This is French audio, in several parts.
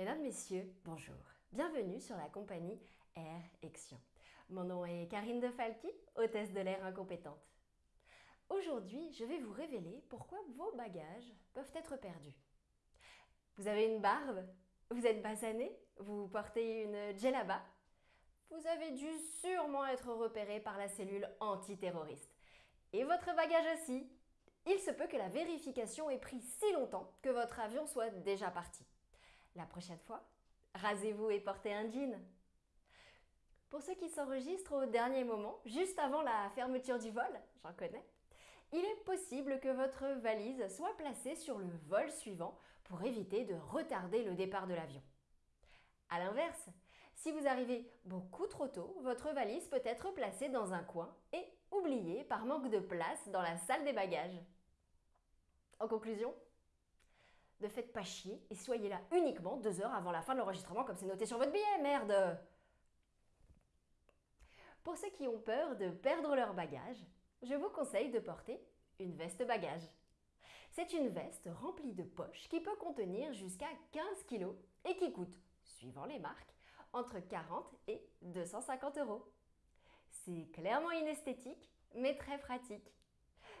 Mesdames, Messieurs, bonjour. Bienvenue sur la compagnie Air Action. Mon nom est Karine De Falqui, hôtesse de l'air incompétente. Aujourd'hui, je vais vous révéler pourquoi vos bagages peuvent être perdus. Vous avez une barbe Vous êtes basané Vous portez une djellaba Vous avez dû sûrement être repéré par la cellule antiterroriste. Et votre bagage aussi Il se peut que la vérification ait pris si longtemps que votre avion soit déjà parti. La prochaine fois, rasez-vous et portez un jean. Pour ceux qui s'enregistrent au dernier moment, juste avant la fermeture du vol, j'en connais, il est possible que votre valise soit placée sur le vol suivant pour éviter de retarder le départ de l'avion. A l'inverse, si vous arrivez beaucoup trop tôt, votre valise peut être placée dans un coin et oubliée par manque de place dans la salle des bagages. En conclusion, ne faites pas chier et soyez là uniquement deux heures avant la fin de l'enregistrement comme c'est noté sur votre billet, merde Pour ceux qui ont peur de perdre leur bagage, je vous conseille de porter une veste bagage. C'est une veste remplie de poches qui peut contenir jusqu'à 15 kg et qui coûte, suivant les marques, entre 40 et 250 euros. C'est clairement inesthétique, mais très pratique.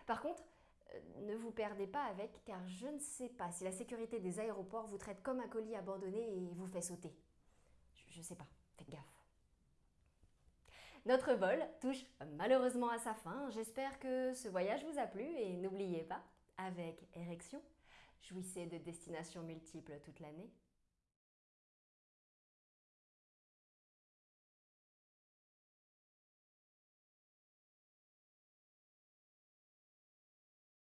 Par contre, ne vous perdez pas avec car je ne sais pas si la sécurité des aéroports vous traite comme un colis abandonné et vous fait sauter. Je ne sais pas, faites gaffe. Notre vol touche malheureusement à sa fin. J'espère que ce voyage vous a plu et n'oubliez pas, avec érection, jouissez de destinations multiples toute l'année.